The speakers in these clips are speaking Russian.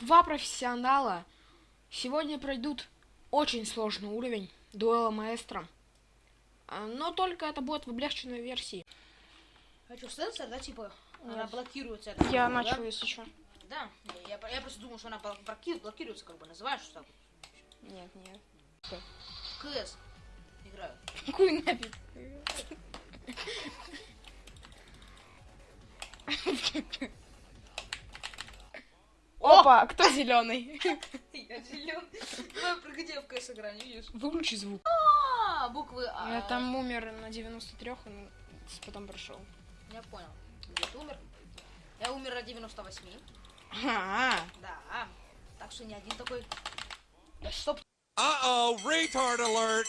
Два профессионала сегодня пройдут очень сложный уровень дуэла маэстро. А, Но только это будет в облегченной версии. А что, сенсор, да, типа, она Нет. блокируется? Я самое, начал, да? если что. Да, я, я просто думал, что она бл- блоки- блокируется, как бы, называешь, что? Нет, нет. КС играю. Какую нафиг? Опа, кто зеленый? Я зеленый. Давай, приходи, я в КС играю, не видишь? Выключи звук. А, буквы А. Я там умер на 93 и потом прошел. Я понял. Где ты умер? Я умер на 98. А, Да. Так что не один такой. Да стоп. Uh-oh, retard alert!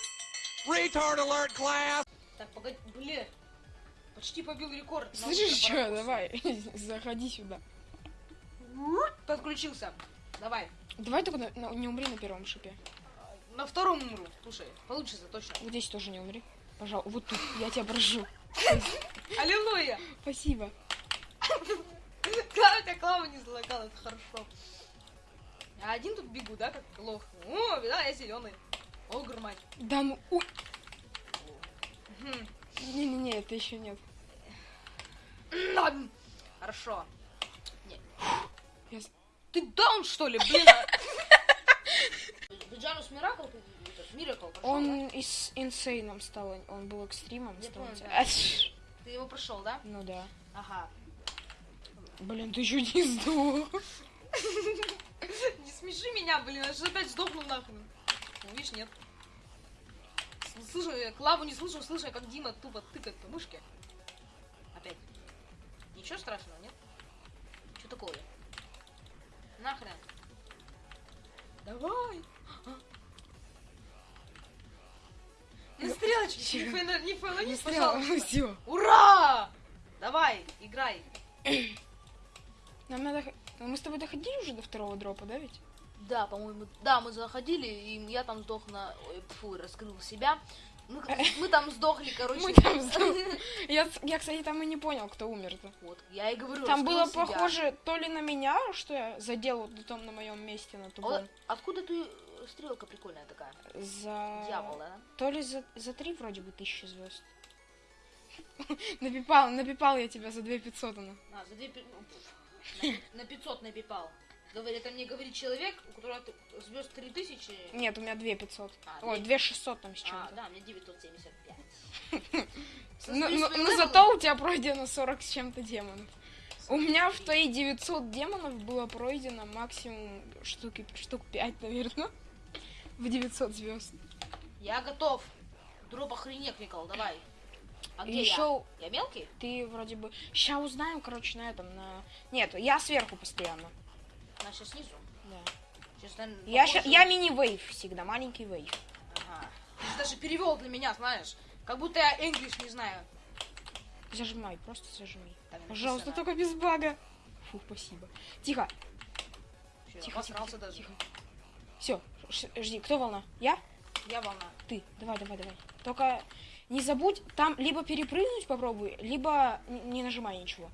Retard alert, class! Так, погоди, блин. Почти побил рекорд. Слышишь, что? Давай, заходи сюда. Подключился. Давай. Давай только на- на- не умри на первом шипе. На втором умру. Слушай, получится точно. Вот здесь тоже не умри. Пожалуйста, вот тут, я тебя прошу. Аллилуйя. Спасибо. Клава, тебя клава не залагала, это хорошо. Я один тут бегу, да, как лох. О, да, я зеленый. О, мать. Да ну. Не-не-не, это еще нет. Ладно. Хорошо. Я Ты даун, что ли, блин? Джанус Миракл, Миракл Он из инсейном стал, он был экстримом. Я стал понял? Ты его прошел, да? Ну да. Ага. Блин, ты чуть не сдох. Не смеши меня, блин, я же опять сдохну нахрен. Ну, видишь, нет. С- Слышу, я Клаву не слышу, слышу, как Дима тупо тыкает по мышке. Опять. Ничего страшного, нет? Что такое? Нахрен. Давай. На стрелочке, не фейлонись, пожалуйста. Ура! Давай, играй. Нам надо... Мы с тобой доходили уже до второго дропа, да ведь? Да, по-моему, да, мы заходили, и я там сдох на... Фу, раскрыл себя. Мы, мы там сдохли, короче. Мы там сдох- Я, я, кстати, там и не понял, кто умер-то. Вот, я и говорю, Там было себя. похоже то ли на меня, что я задел вот там на моем месте на О, тубом. откуда ты стрелка прикольная такая? За... Дьявол, да? То ли за, за три вроде бы тысячи звезд. Напипал, напипал я тебя за две пятьсот она. А, за две... пи- ну, пф, На, на 500 напипал. Говорит, это мне говорит человек, у которого звезд 3000. Нет, у меня две пятьсот. А, Ой, две- две шестьсот там с А, чем-то. да, 975. Ну, Смотри, ну- свои ну левелы. зато у тебя пройдено 40 с чем-то демонов. У меня в твои 900 демонов было пройдено максимум штуки, штук 5, наверное. В 900 звезд. Я готов. Дроп охренеть, Никол, давай. А где Еще я? Я мелкий? ты вроде бы... Сейчас узнаем, короче, на этом, на... Нет, я сверху постоянно. Значит, снизу. Да. Сейчас, наверное, Я, ща- я мини-вейв всегда, маленький вейв. Ага. Ты же даже перевел для меня, знаешь. Как будто я English не знаю. Зажимай, просто зажми. Там Пожалуйста, написано. только без бага. Фу, спасибо. Тихо, Чё, тихо, тихо, тихо, даже. тихо. Все, жди, кто волна? Я? Я волна. Ты. Давай, давай, давай. Только не забудь, там либо перепрыгнуть попробуй, либо не нажимай ничего.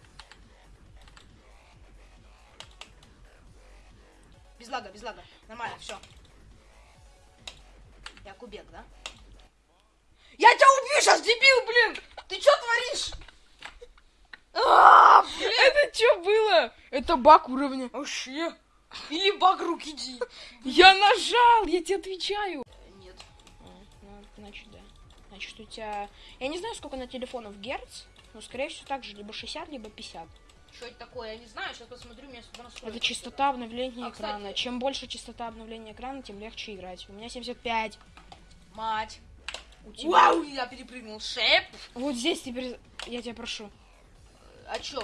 Без лага, без лага. Нормально, все. Я кубек, да? Я тебя убью сейчас, дебил, блин! Ты что творишь? А, блин! Это что было? Это баг уровня. Вообще. Или баг руки ди. Я нажал, я тебе отвечаю. Нет. А, ну, значит, да. Значит, у тебя... Я не знаю, сколько на телефонов герц, но, скорее всего, так же, либо 60, либо 50. Что это такое, я не знаю. Сейчас посмотрю, у меня сюда. Это частота обновления А, кстати- экрана. Чем больше частота обновления экрана, тем легче играть. У меня 75. Мать. У тебя... Вау, я перепрыгнул. Шеп. Вот здесь теперь, я тебя прошу, О чем?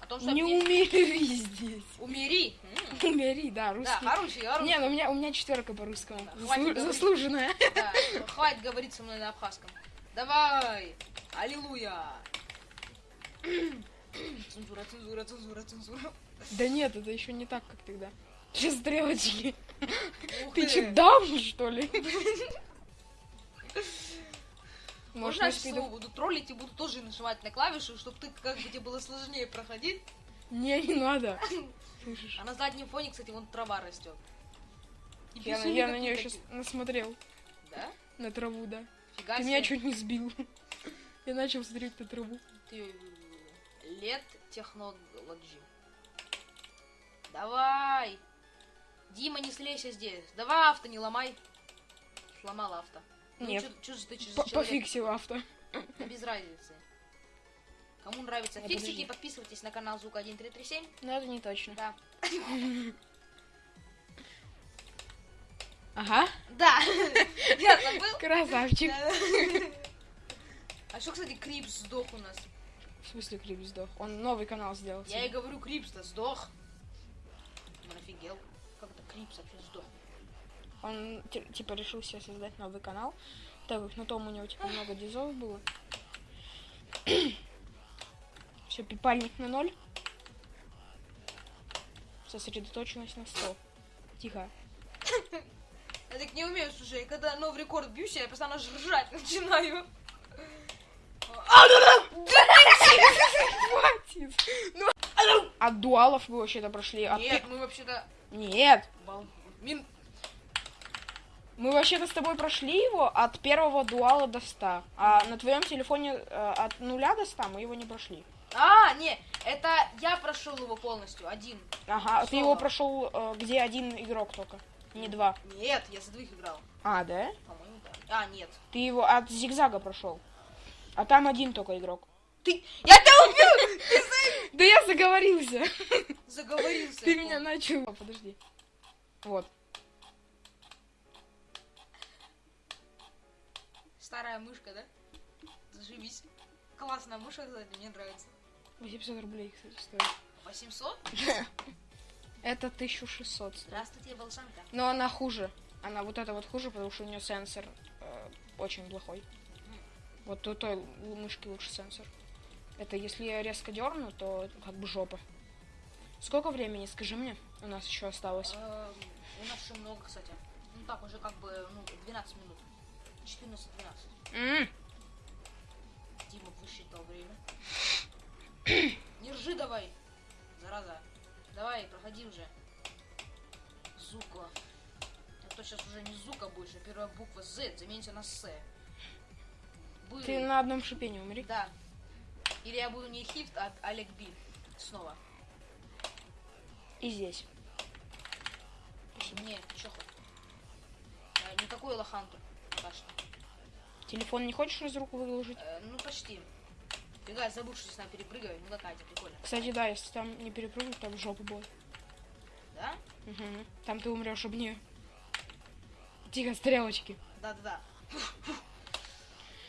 О том, что не мне- умери здесь. умери. М, Умери, да, Да, русский. хороший, хороший. Не, ну у меня, у меня четверка по русскому. Да, Заслу-. Заслуженная. Да, хватит говорить со мной на абхазском. Давай! Аллилуйя! Цензура, цензура, цензура, цензура. Да нет, это еще не так, как тогда. Сейчас стрелочки. Ух Ты че, даун, что ли? Может, Можно я его буду троллить и буду тоже нажимать на клавиши, чтобы ты как бы тебе было сложнее проходить? Не, не надо. Слышишь? А на заднем фоне, кстати, вон трава растет. Я, на- я на нее такие. сейчас насмотрел. Да? На траву, да. Фига Ты себе. меня чуть не сбил. Я начал смотреть на траву. Ты лет технологии. Давай! Дима, не слейся здесь. Давай авто не ломай. Сломал авто. Ну, Нет. чё- чё же ты чё? Пофиксил авто. Без разницы. Кому нравятся Не, фиксики, подожди. подписывайтесь на канал Звук 1337. Но это не точно. Да. Ага. Да! Я забыл. Красавчик. А что, кстати, Крипс сдох у нас? В смысле Крипс сдох? Он новый канал сделал. Я и себе. говорю, Крипс-то сдох. Он офигел. Как это Крипс вообще сдох? Он ти- типа решил себе создать новый канал. Так как на том у него типа много дизов было. Все, пипальник на ноль. Сосредоточенность на 100. Тихо. Я так не умею, слушай, когда новый рекорд бьюсь, я постоянно ж ржать начинаю. Хватит. Ну, От дуалов вы вообще-то прошли. Нет, мы вообще-то... Нет. Мин... Мы вообще-то с тобой прошли его от первого дуала до 100. А на твоем телефоне э, от нуля до 100 мы его не прошли. А, не, это я прошел его полностью, один. Ага, а ты его прошел, э, где один игрок только, не два. Нет, я за двоих играл. А, да? По-моему, да. А, нет. Ты его от зигзага прошел. А там один только игрок. Ты... Я тебя убил! Да я заговорился. Заговорился. Ты меня начал. Подожди. Вот. Старая мышка, да? Заживись. Классная мышка, кстати, мне нравится. 800 рублей, кстати, стоит. 800? Это 1600 стоит. Здравствуйте, волшанка. Но она хуже. Она вот это вот хуже, потому что у нее сенсор э, очень плохой. Вот у той мышки лучше сенсор. Это если я резко дерну, то как бы жопа. Сколько времени, скажи мне, у нас еще осталось? Эм, У нас еще много, кстати. Ну так, уже как бы, ну, 12 минут. 14-12. М, Дима высчитал время. Не ржи давай, зараза. Давай, проходи уже. Зука. А то сейчас уже не Зука больше, первая буква Z заменится на С. Ты на одном шипении умри. Да. Или я буду не Хифт, а Олег Би. Снова. И здесь. Не, ты хоть? Я не такой лоханка. Пока что. Телефон не хочешь из рук выложить? Э, ну, почти. Фига, я забыл, что здесь надо перепрыгивать. Ну, какая прикольно. Кстати, да, если там не перепрыгнуть, там жопа будет. Да? Мгм. Там ты умрешь об нее. Тихо, стрелочки. Да-да-да.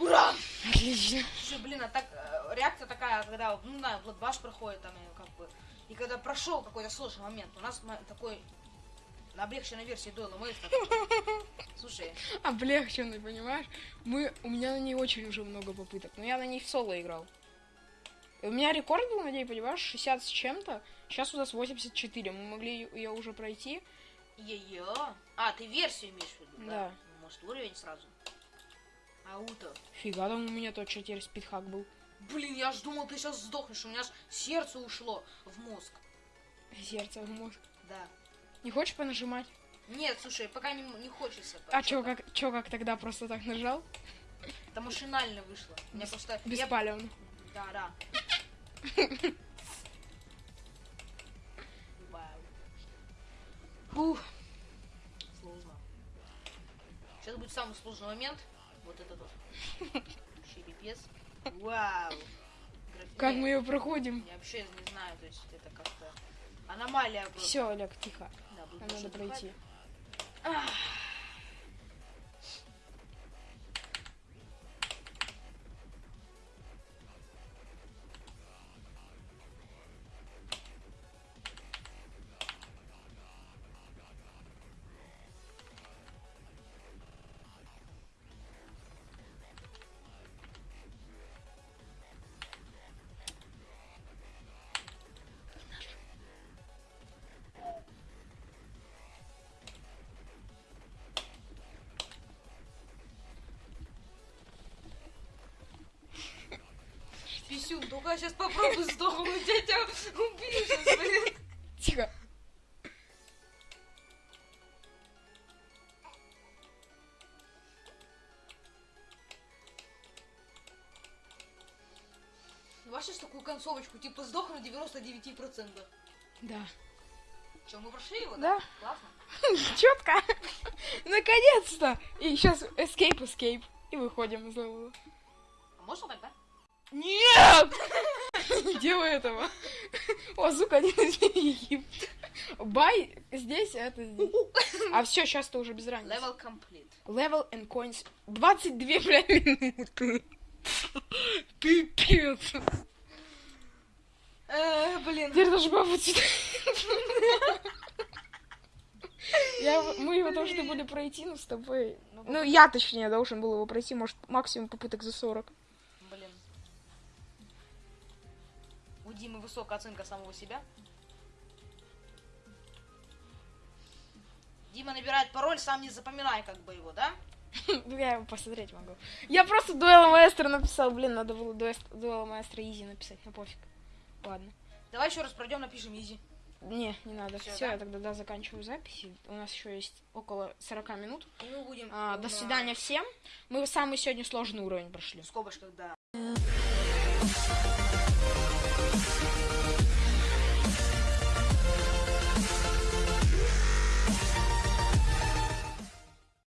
Ура! Отлично. Слушай, блин, а так э, реакция такая, когда, ну, не знаю, Bloodbash проходит там, как бы, и когда прошел какой-то сложный момент, у нас такой облегченной версии Дойла Мэйс такой. Слушай, Облегченный, понимаешь? Мы, у меня на ней очень уже много попыток, но я на ней в соло играл. И у меня рекорд был на ней, понимаешь, 60 с чем-то. Сейчас у нас 84. Мы могли ее уже пройти. ее. А, ты версию имеешь в виду, да? Да. Ну, Может, уровень сразу? Ауто. Фига, там у меня тот теперь спидхак был. Блин, я ж думал, ты сейчас сдохнешь, у меня ж сердце ушло в мозг. Сердце в мозг. Да. Не хочешь понажимать? Нет, слушай, пока не, не хочется. А чё, как, чё, как тогда просто так нажал? Это машинально вышло. У меня просто... я- Беспалевно. Да, да. Вау. Фух. Сложно. Сейчас будет самый сложный момент. Вот этот вот. Вообще пипец. Вау. Как мы ее проходим? Я вообще не знаю, то есть это как-то аномалия просто. Все, Олег, тихо. Да, Нам надо пройти. Писюн, такое, сейчас попробую сдохнуть, я тебя убью сейчас, блин. Тихо. Ваша такую концовочку, типа сдохну 99%. Да. Че, мы прошли его? Да. да? Классно. Четко. Наконец-то. И сейчас escape, escape. И выходим из левела. А можно тогда? Нет! Не делай этого. О, сука, один из. Бай здесь, это здесь. А все, сейчас ты уже без разницы. Level complete. Level and coins. 22, бля, минуты. Пипец. Э, блин. Теперь даже бабу. Я, мы его должны были пройти, но с тобой... Ну, я, точнее, должен был его пройти, может, максимум попыток за 40. У Димы высокая оценка самого себя. Дима набирает пароль, сам не запоминай как бы его, да? Ну, Я его посмотреть могу. Я просто дуэла маэстро написал. Блин, надо было дуэла маэстро изи написать, ну пофиг. Ладно. Давай еще раз пройдем, напишем изи. Не, не надо. Все, да? я тогда да, заканчиваю записи. У нас еще есть около 40 минут. И мы будем А, до свидания всем. Мы самый сегодня сложный уровень прошли. В скобочках, да.